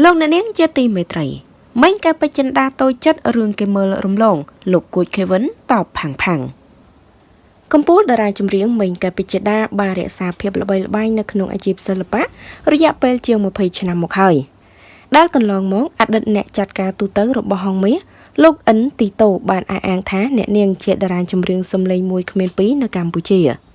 លោកអ្នកនាងជាទីមេត្រីមិញកែបចិន្តាតូចចិត្តរឿងគេមើលរំលង លោកគួចខេវិនតបផាំងផាំងកម្ពុជាតារាចម្រៀងមិញកែបចិន្តាបានរក្សាភាពល្បីល្បាញនៅក្នុងអាជីពសិល្បៈរយៈពេលជាង20ឆ្នាំមកហើយដែលកន្លងមកអតីតអ្នកចាត់ការទូទៅរបស់ហងមាសលោកអិនទីតូបានអះអាងថាអ្នកនាងជាតារាចម្រៀងសំឡេងមួយគ្មានពីរនៅកម្ពុជា។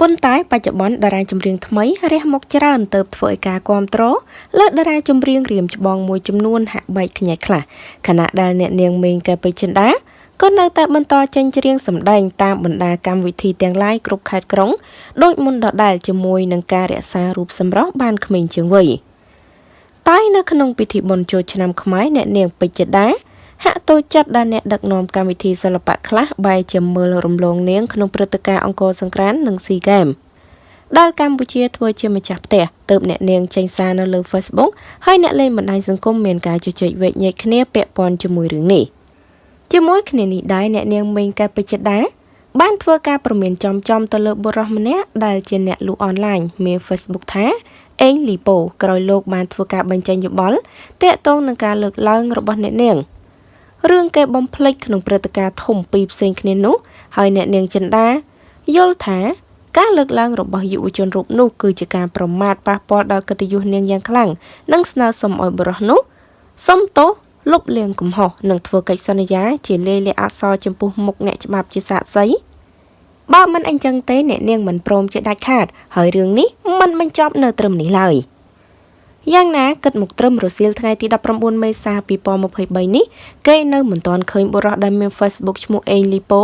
ប៉ុន្តែបច្ចុប្បន្នតារាចម្រៀងថ្មីរះមុខច្រើនទៅធ្វើឲ្យការគ្រប់គ្រងលើតារាចម្រៀងរៀមច្បងមួយចំនួនហាក់បែកខ្ញែកខ្លះខណៈដែលអ្នកនាងមេងកែបេចិន្តាក៏នៅតែបន្តចេញច្រៀងសម្ដែងតាមបណ្ដាកម្មវិធីទាំងឡាយគ្រប់ខេត្តក្រុងដោយមុនដដែលជាមួយនឹងការរក្សារូបសម្រស់បានក្មេងជាងវ័យតែនៅក្នុងពិធីបុណ្យចូលឆ្នាំខ្មែរអ្នកនាងពេជ្រដា ហាក់តូចចិត្តដែលអ្នកដឹកនាំកម្មវិធីសិល្បៈខ្លះបែរជាមើលរំលងនាងក្នុងព្រឹត្តិការណ៍អង្គរសង្ក្រាន្តនិងស៊ីហ្គេមដែលកម្ពុជាធ្វើជាម្ចាស់ផ្ទះទើបអ្នកនាងចេញសារនៅលើ Facebook ហើយអ្នកលេងបណ្ដាញសង្គមមានការជជែកវែកញែកគ្នាពាក់ព័ន្ធជាមួយរឿងនេះជាមួយគ្នានេះដែរអ្នកនាងមេងកែបចិតាបានធ្វើការប្រមានចំចំទៅលើបុរសម្នាក់ដែលជាអ្នកលក់អនឡាញមាន Facebook ថាអេងលីប៉ូក្រោយលោកបានធ្វើការបញ្ចេញយោបល់តាក់ទងនឹងការលើកឡើងរបស់អ្នកនាង រឿងគេបំភ្លេចក្នុងព្រឹត្តិការណ៍ធំពីរផ្សេងគ្នានោះហើយអ្នកនាងចិន្តាយល់ថាការលើកឡើងរបស់យុវជនរូបនោះគឺជាការប្រមាថប៉ះពាល់ដល់កិត្តិយសនាងយ៉ាងខ្លាំងនិងស្នើសុំឲ្យបរិះនោះសុំទោសលុបលាងកំហុសនិងធ្វើកិច្ចសន្យា ជាលាយលក្ខអក្សរចំពោះមុខអ្នកច្បាប់ជាសាក្សីបើមិនអញ្ចឹងទេអ្នកនាងមិនព្រមជាដាច់ខាត ហើយរឿងនេះមិនបញ្ចប់នៅត្រឹមនេះឡើយ។ យ៉ាងណាគិតមកត្រឹមរសៀលថ្ងៃទី19មេសា2023នេះគេនៅមិនទាន់ឃើញបុរសដែលមាន Facebook ឈ្មោះអេងលីប៉ូ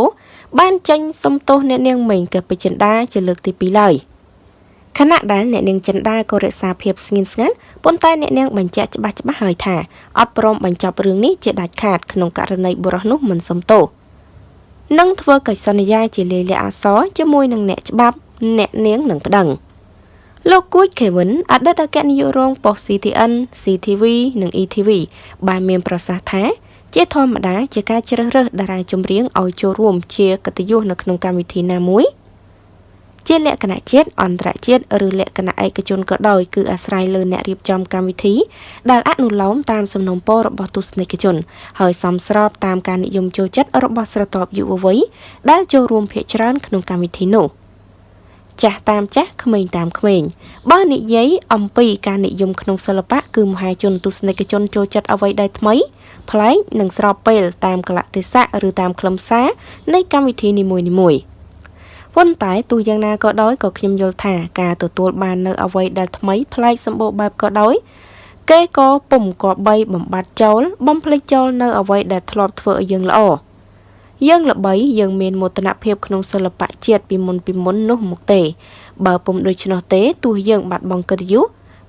បានចេញសុំទោសអ្នកនាងមេងកែពេជ្រចិន្តាជាលើកទី2ឡើយខណៈដែលអ្នកនាងចិន្តាក៏រក្សាភាពស្ងៀមស្ងាត់ប៉ុន្តែអ្នកនាងបញ្ជាក់ច្បាស់ច្បាស់ហើយថាអត់ព្រមបញ្ចប់រឿងនេះជាដាច់ខាតក្នុងករណីបុរសនោះមិនសុំទោសនិងធ្វើកិច្ចសន្យាជាលាយលក្ខណ៍អក្សរជាមួយនឹងអ្នកច្បាប់អ្នកនាងនឹងប្តឹង។ លោកគួចខេវិនអតីតអគ្គនាយករងប៉ុស្តិ៍ CTN, CTV និង ETV បានមានប្រសាសន៍ថាជាធម្មតាជាការជ្រើសរើសតារាចម្រៀងឲ្យចូលរួមជាកិត្តិយសនៅក្នុងកម្មវិធីណាមួយ ជាលក្ខណៈជាតិអន្តរជាតិឬលក្ខណៈឯកជនក៏ដោយគឺអាស្រ័យលើអ្នករៀបចំកម្មវិធីដែលអនុលោមតាមសំណុំពររបស់ទស្សនិកជន ហើយសមស្របតាមការនិយមចូលចិត្តរបស់ស្រទាប់យុវវ័យដែលចូលរួមភាគច្រើនក្នុងកម្មវិធីនោះ។ ចាស់តាមចាស់ក្មេងតាមក្មេងបើនិយាយអំពីការនិយមក្នុងសិល្បៈគឺមហាជនទស្សនិកជនចូលចិត្តអ្វីដែលថ្មីប្លែកនិងស្របពេលតាមកលៈទេសៈឬតាមខ្លឹមសារនៃកម្មវិធីនីមួយៗប៉ុន្តែទោះយ៉ាងណាក៏ដោយក៏ខ្ញុំយល់ថាការទទួលបាននៅអ្វីដែលថ្មីប្លែកសម្បូរបែបក៏ដោយគេក៏ពុំក៏បីបំបត្តិចោលបំភ្លេចចោលនៅអ្វីដែលធ្លាប់ធ្វើឲ្យយើងល្អ យើងល្បីយើងមានមោទនភាពក្នុងសិល្បៈជាតិពីមុនពីមុននោះមកទេ បើពុំដូច្នោះទេទោះយើងបាត់បង់កិត្តិយស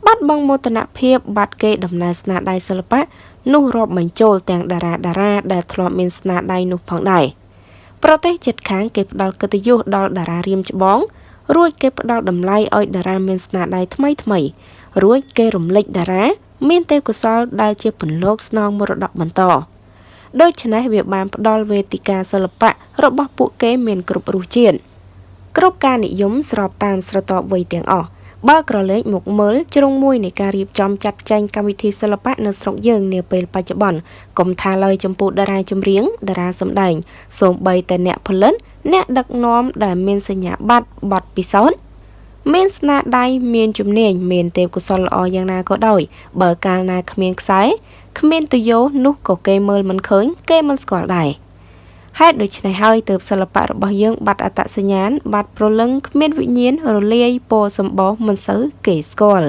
បាត់បង់មោទនភាពបាត់គេដំណើរស្នាដៃសិល្បៈនោះរាប់បញ្ចូលទាំងតារាតារាដែលធ្លាប់មានស្នាដៃនោះផងដែរប្រទេសជិតខាងគេផ្ដល់កិត្តិយសដល់តារារៀមច្បងរួចគេផ្ដល់តម្លៃឲ្យតារាមានស្នាដៃថ្មីថ្មីរួចគេរំលេចតារាមានទេពកោសល្យដែលជាពន្លកស្នងមរតកបន្ត ដូច្នេះវាបានផ្ដល់វេទិកាសិល្បៈរបស់ពួកគេមានគ្រប់រសជាតិគ្រប់ការនិយមស្របតាមស្រទាប់វ័យទាំងអស់បើក្រឡេកមកមើលជ្រុងមួយនៃការរៀបចំចាត់ចែងកម្មវិធីសិល្បៈនៅស្រុកយើងនាពេលបច្ចុប្បន្នកុំថាឡើយចំពោះតារាចម្រៀងតារាសម្ដែងសូម្បីតែអ្នកផលិតអ្នកដឹកនាំដែលមានសញ្ញាបត្របទពិសោធន៍មានស្នាដៃមានជំនាញមានទេពកោសល្យល្អយ៉ាងណាក៏ដោយបើកាលណាគ្មានខ្សែ គ្មានទយោនោះក៏គេមើលមិនឃើញ គេមិនស្គាល់ដែរហេតុដូច្នេះហើយទើបសិល្បៈរបស់យើងបាត់អត្តសញ្ញាណបាត់ប្រលឹងគ្មានវិញ្ញាណរលាយពណ៌សម្បោសមិនសូវគេស្គាល់